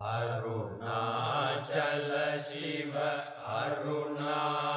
Arunachal Shiva Aruna